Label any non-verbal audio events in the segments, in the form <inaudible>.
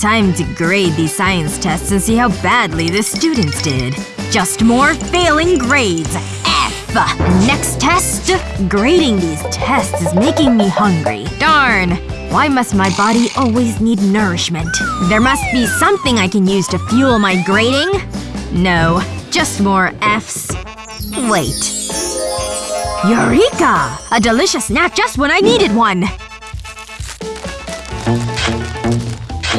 Time to grade these science tests and see how badly the students did. Just more failing grades. F! Next test. Grading these tests is making me hungry. Darn. Why must my body always need nourishment? There must be something I can use to fuel my grading? No. Just more Fs. Wait. Eureka! A delicious snack just when I needed one!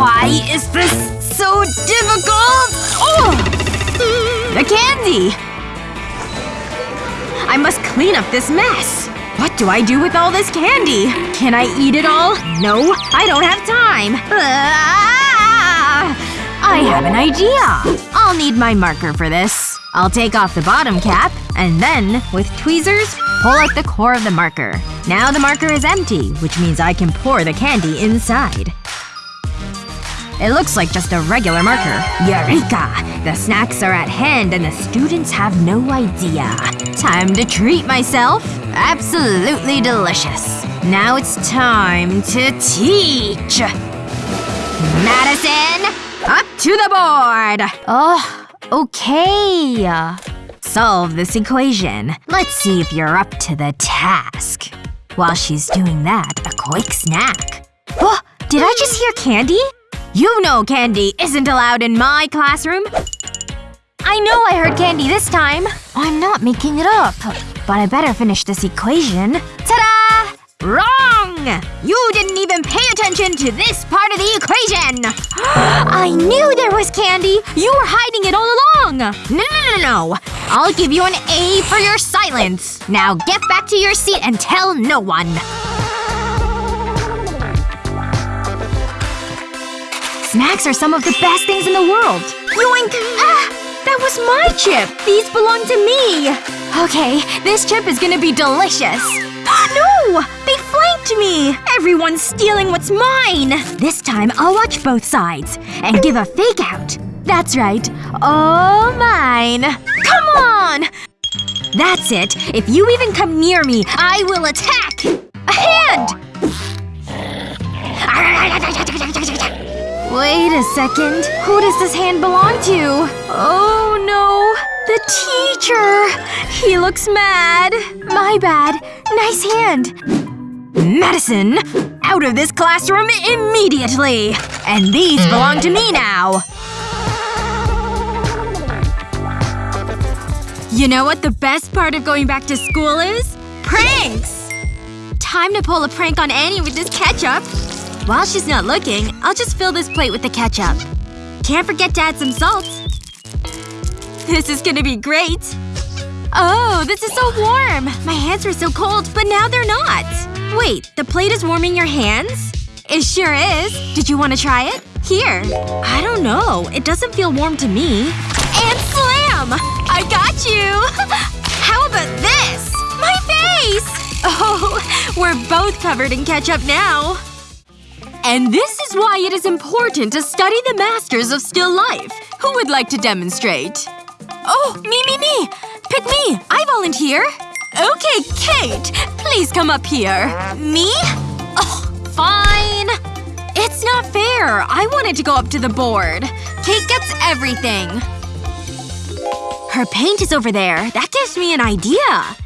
Why is this so difficult? Oh! The candy! I must clean up this mess. What do I do with all this candy? Can I eat it all? No, I don't have time. Ah! I have an idea. I'll need my marker for this. I'll take off the bottom cap, and then, with tweezers, pull out the core of the marker. Now the marker is empty, which means I can pour the candy inside. It looks like just a regular marker. Eureka! The snacks are at hand and the students have no idea. Time to treat myself. Absolutely delicious. Now it's time to teach! Madison! Up to the board! Oh, okay. Solve this equation. Let's see if you're up to the task. While she's doing that, a quick snack. Oh, did I just hear candy? You know candy isn't allowed in my classroom. I know I heard candy this time. I'm not making it up. But I better finish this equation. Ta-da! Wrong! You didn't even pay attention to this part of the equation! <gasps> I knew there was candy! You were hiding it all along! No, no, no, no! I'll give you an A for your silence. Now get back to your seat and tell no one. Snacks are some of the best things in the world. Yoink! Ah! That was my chip! These belong to me! Okay, this chip is gonna be delicious. <gasps> no! They flanked me! Everyone's stealing what's mine! This time, I'll watch both sides. And give a fake out. That's right. All mine. Come on! That's it. If you even come near me, I will attack! Wait a second. Who does this hand belong to? Oh no. The teacher! He looks mad. My bad. Nice hand. Madison! Out of this classroom immediately! And these belong to me now! You know what the best part of going back to school is? Pranks! Time to pull a prank on Annie with this ketchup. While she's not looking, I'll just fill this plate with the ketchup. Can't forget to add some salt. This is gonna be great. Oh, this is so warm! My hands were so cold, but now they're not. Wait, the plate is warming your hands? It sure is. Did you want to try it? Here. I don't know. It doesn't feel warm to me. And slam! I got you! <laughs> How about this? My face! <laughs> Oh, we're both covered in ketchup now. And this is why it is important to study the masters of still life. Who would like to demonstrate? Oh, me, me, me! Pick me! I volunteer! Okay, Kate! Please come up here. Me? Oh, fine. It's not fair. I wanted to go up to the board. Kate gets everything. Her paint is over there. That gives me an idea.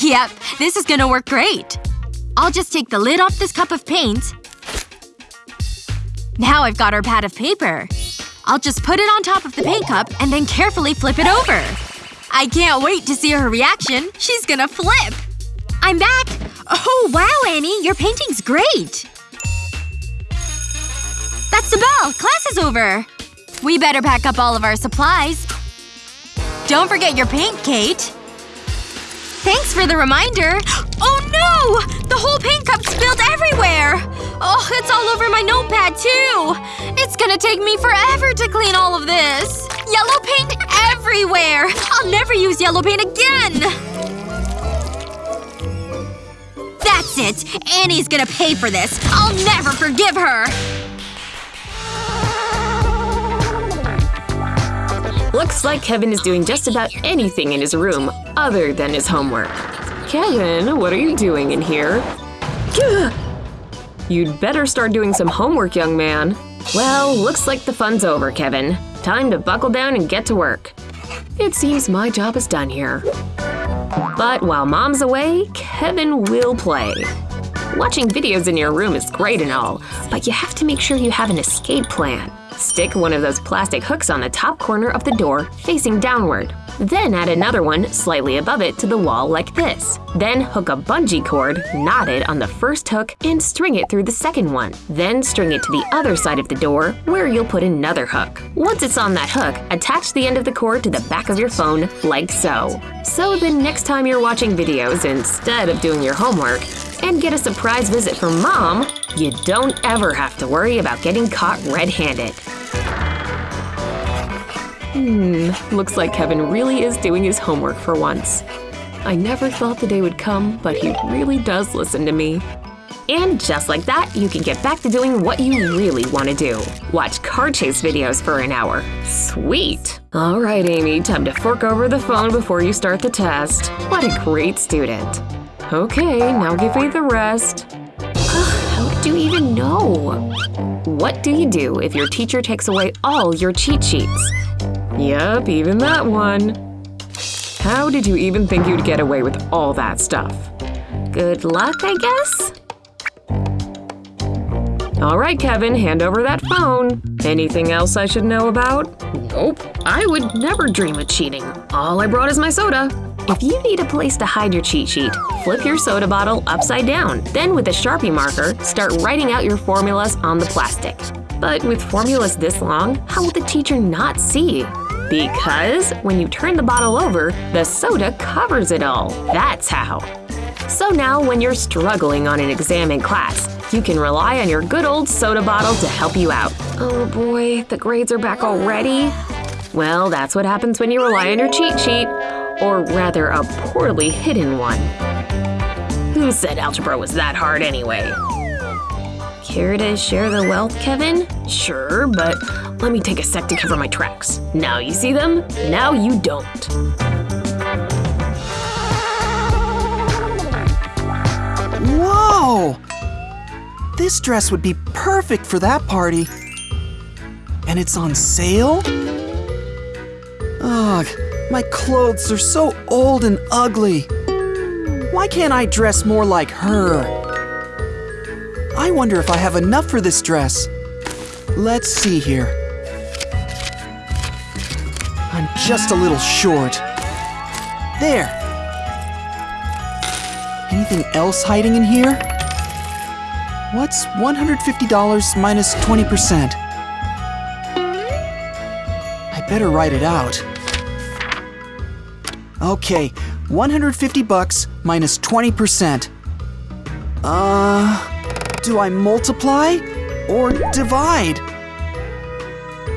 Yep, this is gonna work great. I'll just take the lid off this cup of paint now I've got our pad of paper. I'll just put it on top of the paint cup and then carefully flip it over. I can't wait to see her reaction. She's gonna flip! I'm back! Oh wow, Annie! Your painting's great! That's the bell! Class is over! We better pack up all of our supplies. Don't forget your paint, Kate. Thanks for the reminder. <gasps> Oh no! The whole paint cup spilled everywhere! Oh, it's all over my notepad, too! It's gonna take me forever to clean all of this! Yellow paint everywhere! I'll never use yellow paint again! That's it! Annie's gonna pay for this! I'll never forgive her! Looks like Kevin is doing just about anything in his room other than his homework. Kevin, what are you doing in here? <gasps> <gasps> <gasps> You'd better start doing some homework, young man. Well, looks like the fun's over, Kevin. Time to buckle down and get to work. It seems my job is done here. But while mom's away, Kevin will play. Watching videos in your room is great and all, but you have to make sure you have an escape plan. Stick one of those plastic hooks on the top corner of the door, facing downward. Then add another one slightly above it to the wall like this. Then hook a bungee cord, knotted on the first hook, and string it through the second one. Then string it to the other side of the door, where you'll put another hook. Once it's on that hook, attach the end of the cord to the back of your phone, like so. So the next time you're watching videos instead of doing your homework, and get a surprise visit from mom, you don't ever have to worry about getting caught red-handed. Hmm, looks like Kevin really is doing his homework for once. I never thought the day would come, but he really does listen to me. And just like that, you can get back to doing what you really want to do. Watch car chase videos for an hour. Sweet! Alright, Amy, time to fork over the phone before you start the test. What a great student. Okay, now give me the rest. How do you even know? What do you do if your teacher takes away all your cheat sheets? Yep, even that one. How did you even think you'd get away with all that stuff? Good luck, I guess? All right, Kevin, hand over that phone. Anything else I should know about? Nope, I would never dream of cheating. All I brought is my soda. If you need a place to hide your cheat sheet, flip your soda bottle upside down. Then with a Sharpie marker, start writing out your formulas on the plastic. But with formulas this long, how will the teacher not see? Because when you turn the bottle over, the soda covers it all. That's how. So now when you're struggling on an exam in class, you can rely on your good old soda bottle to help you out. Oh boy, the grades are back already? Well, that's what happens when you rely on your cheat sheet. Or rather, a poorly hidden one. Who said algebra was that hard anyway? Care to share the wealth, Kevin? Sure, but let me take a sec to cover my tracks. Now you see them, now you don't. Whoa! This dress would be perfect for that party. And it's on sale? Ugh, my clothes are so old and ugly. Why can't I dress more like her? I wonder if I have enough for this dress. Let's see here. I'm just a little short. There. Anything else hiding in here? What's $150 minus 20%? I better write it out. Okay, 150 bucks minus 20%. Uh, do I multiply or divide?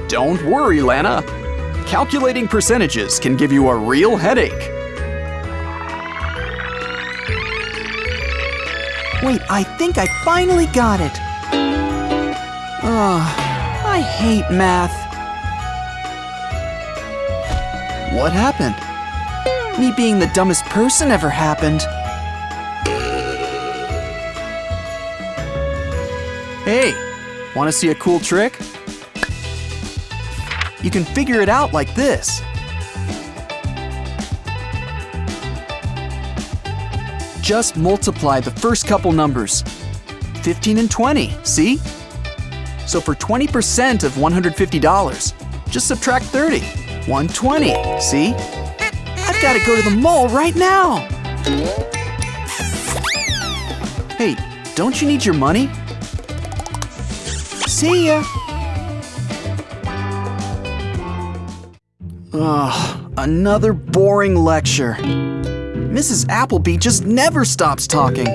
Don't worry, Lana. Calculating percentages can give you a real headache. Wait, I think I finally got it. Ugh, I hate math. What happened? Me being the dumbest person ever happened. Hey, want to see a cool trick? You can figure it out like this. Just multiply the first couple numbers. 15 and 20, see? So for 20% of $150, just subtract 30. 120, see? I've got to go to the mall right now. Hey, don't you need your money? See ya. Ugh, another boring lecture. Mrs. Appleby just never stops talking.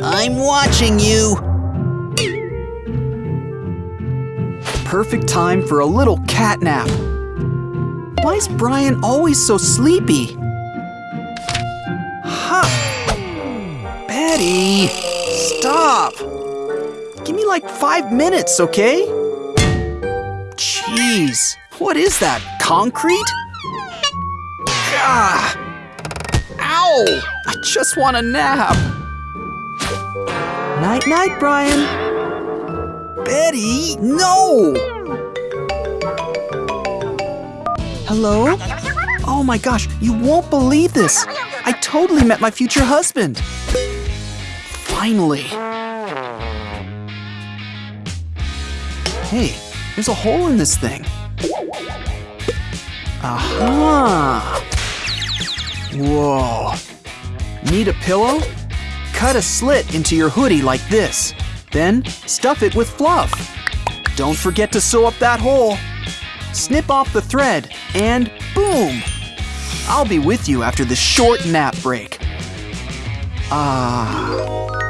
I'm watching you. Perfect time for a little cat nap. Why is Brian always so sleepy? Ha! Betty! Stop! Give me like five minutes, okay? Jeez, what is that, concrete? Gah! Ow! I just want a nap. Night night, Brian. Betty, no! Hello? Oh my gosh, you won't believe this! I totally met my future husband! Finally! Hey, there's a hole in this thing. Aha! Whoa. Need a pillow? Cut a slit into your hoodie like this. Then stuff it with fluff. Don't forget to sew up that hole. Snip off the thread and boom! I'll be with you after this short nap break. Ah.